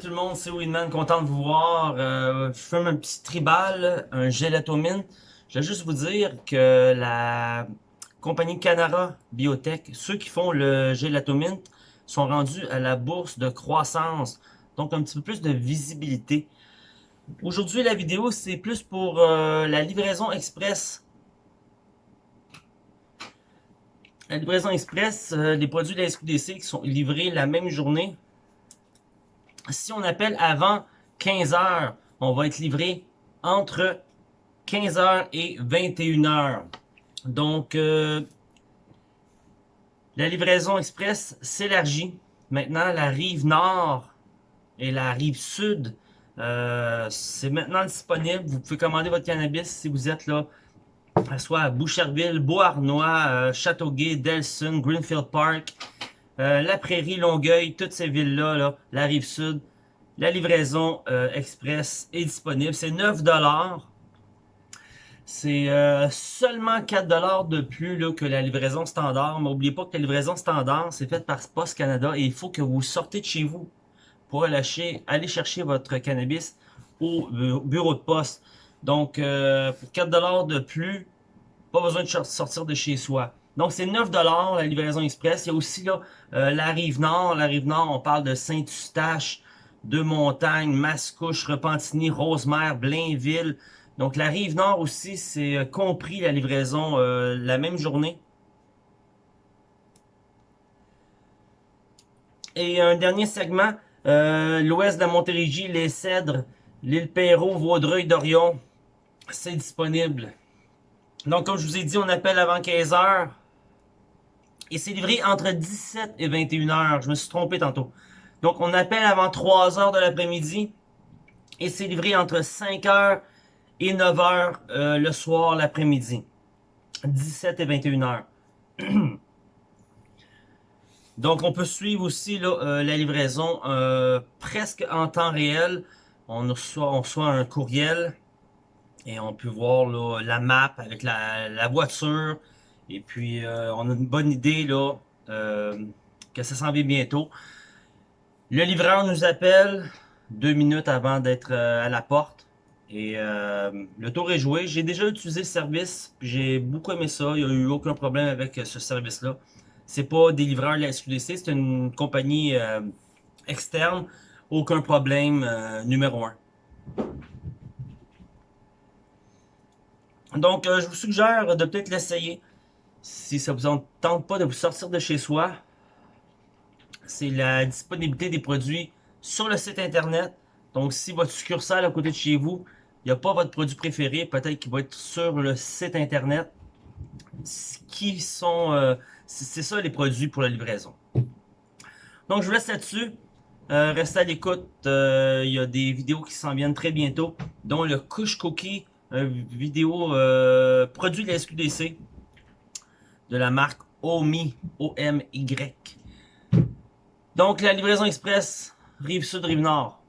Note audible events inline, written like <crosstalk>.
tout le monde, c'est Winman, content de vous voir. Euh, je fais un petit tribal, un gelato mint. Je vais juste vous dire que la compagnie Canara Biotech, ceux qui font le gelato mint, sont rendus à la bourse de croissance. Donc un petit peu plus de visibilité. Aujourd'hui, la vidéo, c'est plus pour euh, la livraison express. La livraison express, euh, les produits de la SQDC qui sont livrés la même journée si on appelle avant 15 heures, on va être livré entre 15 heures et 21 heures. Donc, euh, la livraison express s'élargit. Maintenant, la rive nord et la rive sud, euh, c'est maintenant disponible. Vous pouvez commander votre cannabis si vous êtes là, soit à Boucherville, Beauharnois, euh, Châteauguay, Delson, Greenfield Park, euh, la Prairie, Longueuil, toutes ces villes-là, là, la Rive-Sud, la livraison euh, express est disponible. C'est 9$. C'est euh, seulement 4$ de plus que la livraison standard. Mais n'oubliez pas que la livraison standard, c'est faite par Post Canada et il faut que vous sortez de chez vous pour aller, chercher votre cannabis au bureau de poste. Donc, pour 4$ de plus, pas besoin de sortir de chez soi. Donc, c'est 9 la livraison express. Il y a aussi euh, la Rive-Nord. La Rive-Nord, on parle de Saint-Eustache, de Montagne, Mascouche, Repentigny, Rosemère, Blainville. Donc, la Rive-Nord aussi, c'est euh, compris la livraison euh, la même journée. Et un dernier segment, l'ouest de la Montérégie, les Cèdres, l'île Perrault, Vaudreuil, Dorion, c'est disponible. Donc, comme je vous ai dit, on appelle avant 15 heures. Et c'est livré entre 17 et 21 heures. Je me suis trompé tantôt. Donc, on appelle avant 3 heures de l'après-midi. Et c'est livré entre 5 heures et 9 heures euh, le soir, l'après-midi. 17 et 21 heures. <clears throat> Donc, on peut suivre aussi euh, la livraison euh, presque en temps réel. On reçoit, un courriel et on peut voir la map avec la voiture, et puis, euh, on a une bonne idée là euh, que ça s'en vient bientôt. Le livreur nous appelle deux minutes avant d'être euh, à la porte. Et le tour est joué. J'ai déjà utilisé le service. J'ai beaucoup aimé ça. Il n'y a eu aucun problème avec ce service-là. C'est pas des livreurs de la SQDC. C'est une compagnie externe. Aucun problème. numéro un. Donc, je vous suggère de peut-être l'essayer si ça vous tente pas de vous sortir de chez soi, c'est la disponibilité des produits sur le site internet. Donc, si votre succursale à côté de chez vous, il n'y a pas votre produit préféré, peut-être qu'il va être sur le site internet. Qui sont, euh, c'est ça les produits pour la livraison. Donc, je vous laisse là-dessus. Euh, restez à l'écoute. Euh, il y a des vidéos qui s'en viennent très bientôt, dont le Couche Cookie, vidéo produit de la SQDC de la marque OMI, O-M-Y. Donc, la livraison express, rive sud, rive nord.